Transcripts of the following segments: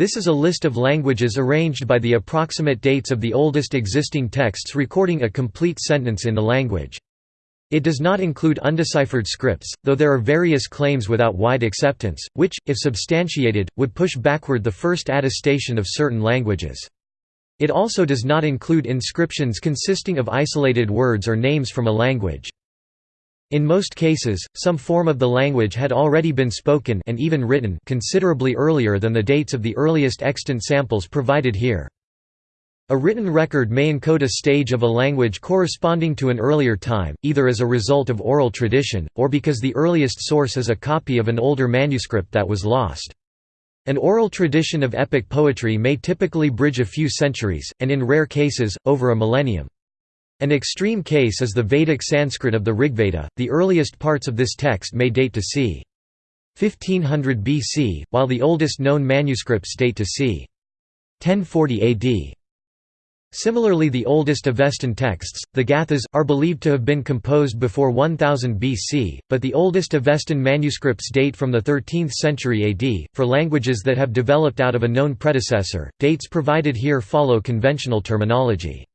This is a list of languages arranged by the approximate dates of the oldest existing texts recording a complete sentence in the language. It does not include undeciphered scripts, though there are various claims without wide acceptance, which, if substantiated, would push backward the first attestation of certain languages. It also does not include inscriptions consisting of isolated words or names from a language. In most cases, some form of the language had already been spoken and even written considerably earlier than the dates of the earliest extant samples provided here. A written record may encode a stage of a language corresponding to an earlier time, either as a result of oral tradition, or because the earliest source is a copy of an older manuscript that was lost. An oral tradition of epic poetry may typically bridge a few centuries, and in rare cases, over a millennium. An extreme case is the Vedic Sanskrit of the Rigveda, the earliest parts of this text may date to c. 1500 BC, while the oldest known manuscripts date to c. 1040 AD. Similarly the oldest Avestan texts, the Gathas, are believed to have been composed before 1000 BC, but the oldest Avestan manuscripts date from the 13th century AD. For languages that have developed out of a known predecessor, dates provided here follow conventional terminology.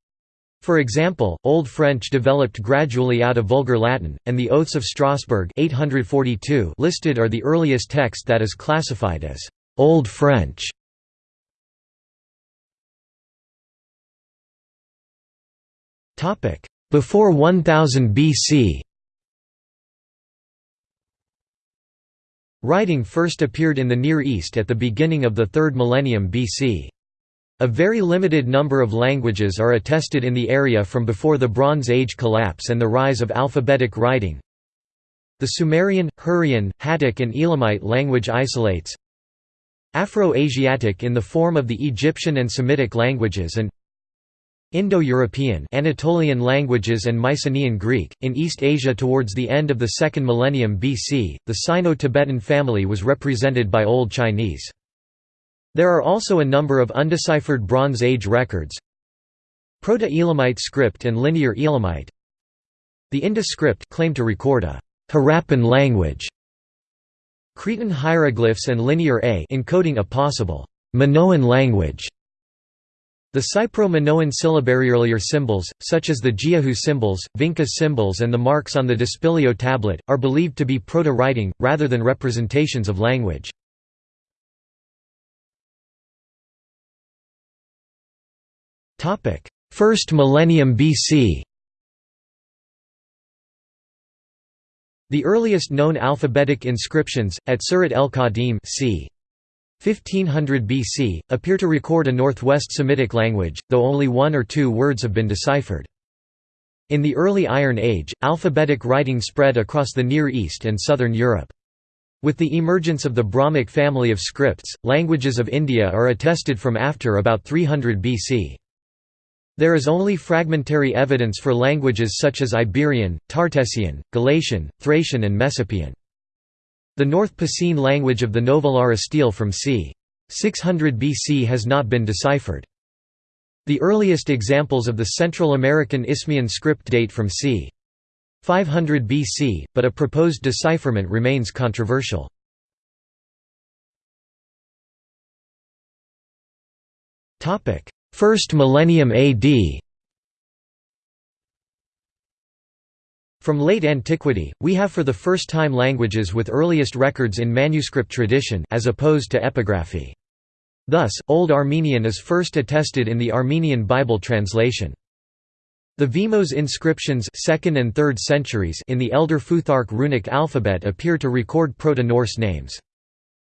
For example, Old French developed gradually out of Vulgar Latin, and the Oaths of Strasbourg 842 listed are the earliest text that is classified as Old French. Before 1000 BC Writing first appeared in the Near East at the beginning of the 3rd millennium BC. A very limited number of languages are attested in the area from before the Bronze Age collapse and the rise of alphabetic writing. The Sumerian, Hurrian, Hattic and Elamite language isolates Afro-Asiatic in the form of the Egyptian and Semitic languages and Indo-European Anatolian languages and Mycenaean Greek. In East Asia towards the end of the second millennium BC, the Sino-Tibetan family was represented by Old Chinese. There are also a number of undeciphered Bronze Age records. Proto-Elamite script and Linear Elamite. The Indus script claimed to record a Harappan language. Cretan hieroglyphs and Linear A encoding a possible Minoan language. The Cypro-Minoan syllabary earlier symbols, such as the Jiahu symbols, Vinca symbols and the marks on the Dispilio tablet, are believed to be proto-writing, rather than representations of language. First millennium BC The earliest known alphabetic inscriptions, at Surat el-Qadim c. 1500 BC, appear to record a Northwest Semitic language, though only one or two words have been deciphered. In the early Iron Age, alphabetic writing spread across the Near East and southern Europe. With the emergence of the Brahmic family of scripts, languages of India are attested from after about 300 BC. There is only fragmentary evidence for languages such as Iberian, Tartessian, Galatian, Thracian and Messapian. The North Picene language of the Novilara stele from c. 600 BC has not been deciphered. The earliest examples of the Central American Isthmian script date from c. 500 BC, but a proposed decipherment remains controversial. First millennium AD From late antiquity, we have for the first time languages with earliest records in manuscript tradition as opposed to epigraphy. Thus, Old Armenian is first attested in the Armenian Bible translation. The Vimose inscriptions 2nd and 3rd centuries in the Elder Futhark runic alphabet appear to record Proto-Norse names.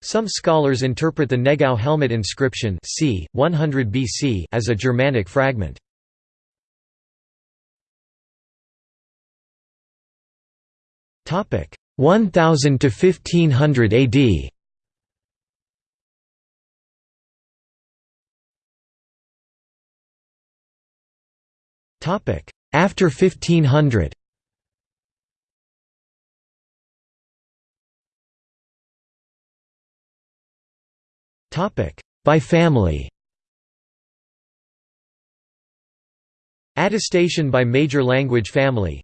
Some scholars interpret the Negau helmet inscription c. 100 BC as a Germanic fragment. Topic 1000 to 1500 AD Topic After 1500 By family. Attestation by major language family.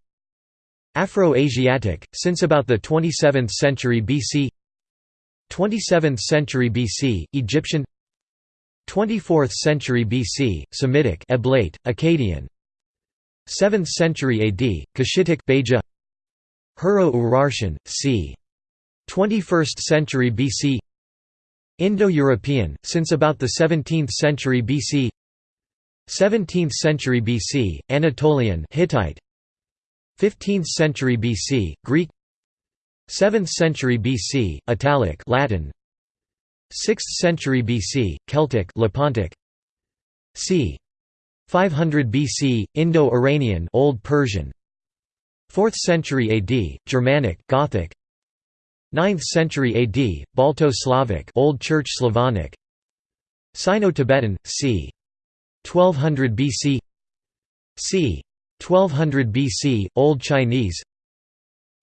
Afro-Asiatic, since about the 27th century BC 27th century BC, Egyptian. 24th century BC, Semitic Eblaite, Akkadian. 7th century AD, Cushitic Beja. Hurro-Urartian, c. 21st century BC Indo-European, since about the 17th century BC 17th century BC, Anatolian Hittite. 15th century BC, Greek. 7th century BC, Italic Latin. 6th century BC, Celtic Lepontic c. 500 BC, Indo-Iranian Old Persian. 4th century AD, Germanic Gothic 9th century AD, Balto-Slavic Old Church Slavonic. Sino-Tibetan, c. 1200 BC c. 1200 BC, Old Chinese.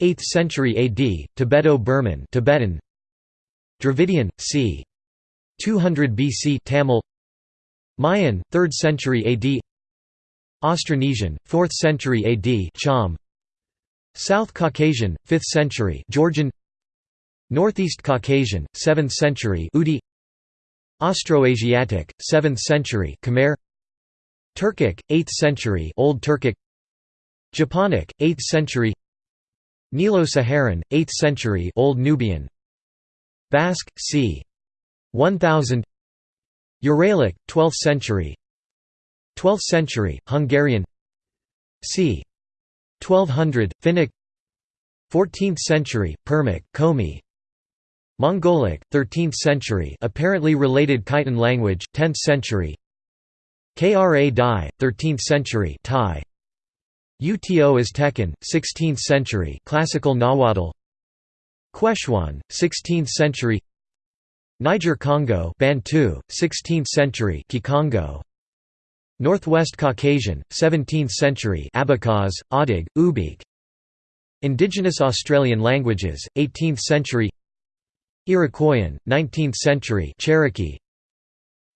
8th century AD, Tibeto-Burman Tibetan. Dravidian, c. 200 BC Tamil. Mayan, 3rd century AD Austronesian, 4th century AD Cham. South Caucasian, 5th century Georgian Northeast Caucasian, 7th century Udi. Austroasiatic, 7th century Khmer. Turkic, 8th century Old Turkic. Japonic, 8th century Nilo-Saharan, 8th century Old Nubian. Basque, c. 1000 Uralic, 12th century 12th century, Hungarian. C. 1200, Finnic. 14th century, Permic, Komi Mongolic, 13th century apparently related Khitan language, 10th century. Kra Dai, 13th century Thai. Uto Aztecan, 16th century classical Nahuatl. Quechuan, 16th century. Niger Congo Bantu, 16th century Kikongo. Northwest Caucasian, 17th century Abkhaz, Adyghe, Ubykh Indigenous Australian languages, 18th century Iroquoian, 19th century Cherokee.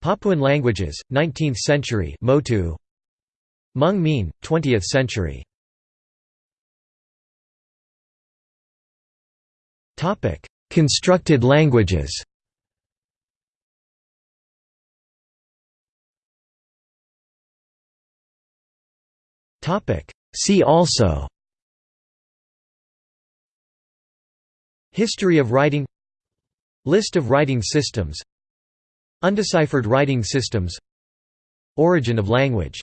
Papuan languages, 19th century Motu. Hmong Mien, 20th century. Constructed languages. See also. History of writing List of writing systems. Undeciphered writing systems. Origin of language